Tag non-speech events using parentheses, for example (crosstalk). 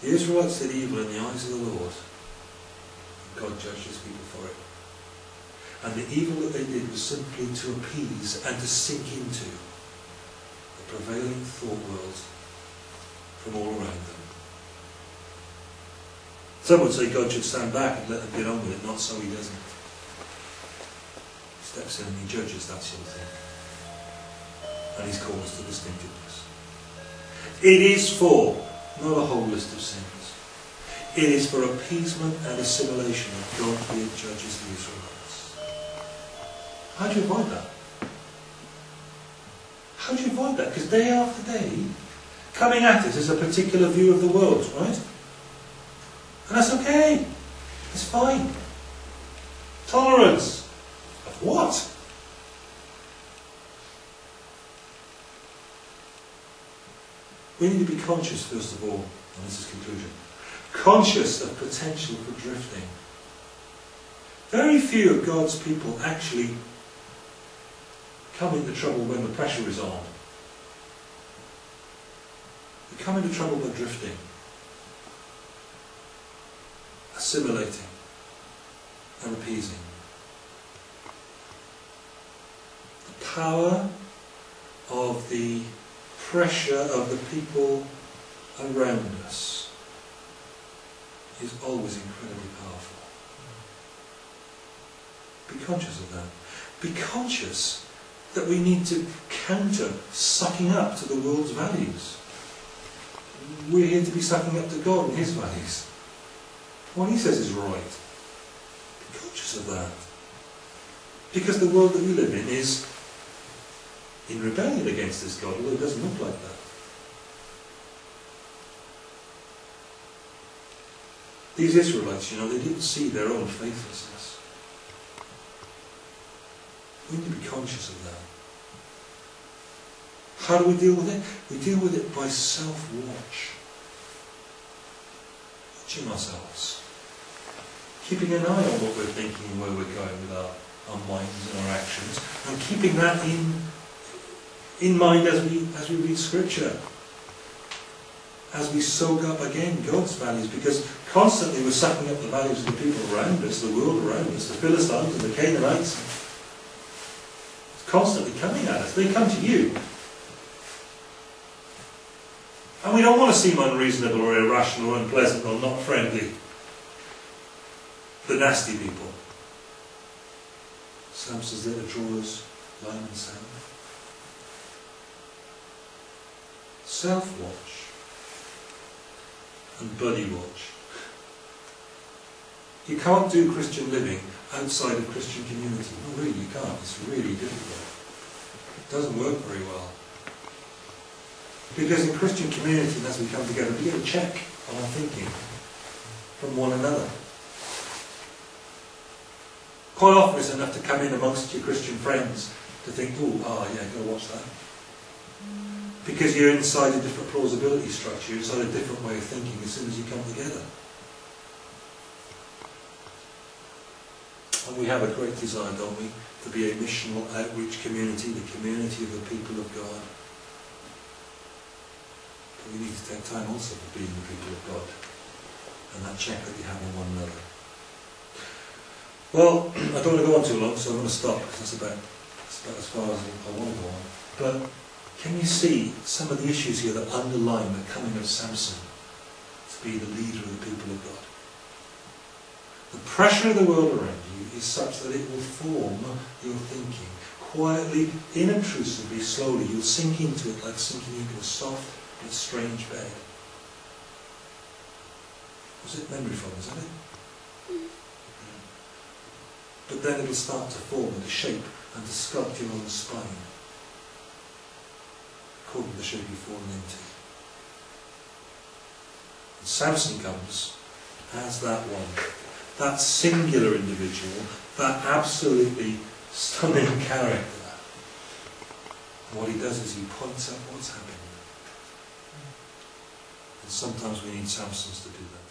The Israelites did evil in the eyes of the Lord. And God judged his people for it. And the evil that they did was simply to appease and to sink into the prevailing thought world from all around them. Some would say God should stand back and let them get on with it, not so he doesn't. He steps in and he judges that sort of thing. And he's called us to distinctiveness. It is for, not a whole list of sins. It is for appeasement and assimilation that God here judges the Israelites. How do you avoid that? How do you avoid that? Because day after day, coming at it is a particular view of the world, right? And that's okay. It's fine. Tolerance. Of what? We need to be conscious, first of all, and this is conclusion, conscious of potential for drifting. Very few of God's people actually come into trouble when the pressure is on. They come into trouble by drifting assimilating and appeasing. The power of the pressure of the people around us is always incredibly powerful. Be conscious of that. Be conscious that we need to counter sucking up to the world's values. We're here to be sucking up to God and His values. What he says is right. Be conscious of that. Because the world that we live in is in rebellion against this God, although it doesn't look like that. These Israelites, you know, they didn't see their own faithlessness. We need to be conscious of that. How do we deal with it? We deal with it by self-watch. Watching ourselves keeping an eye on what we're thinking and where we're going with our, our minds and our actions, and keeping that in in mind as we as we read Scripture, as we soak up again God's values, because constantly we're sucking up the values of the people around us, the world around us, the Philistines and the Canaanites. It's constantly coming at us. They come to you. And we don't want to seem unreasonable or irrational or unpleasant or not friendly the nasty people. Samson's there to draw us line and sand. Self-watch and buddy watch. You can't do Christian living outside of Christian community. No, really, you can't. It's really difficult. It doesn't work very well. Because in Christian community, as we come together, we get a check on our thinking from one another. Quite often it's enough to come in amongst your Christian friends to think, oh, ah, yeah, go watch that. Because you're inside a different plausibility structure, inside a different way of thinking as soon as you come together. And we have a great desire, don't we, to be a missional outreach community, the community of the people of God. But we need to take time also for being the people of God. And that check that we have on one another. Well, (clears throat) I don't want to go on too long, so I'm going to stop because that's about, that's about as far as I want to go on. But can you see some of the issues here that underline the coming of Samson to be the leader of the people of God? The pressure of the world around you is such that it will form your thinking. Quietly, inobtrusively, slowly, you'll sink into it like sinking into a soft but strange bed. Was it memory foam, isn't it? Mm. but then it'll start to form and to shape and to sculpt your own spine according to the shape you've fallen into. And Samson comes as that one, that singular individual, that absolutely stunning character. And what he does is he points out what's happening. And sometimes we need Samsons to do that